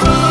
Bye.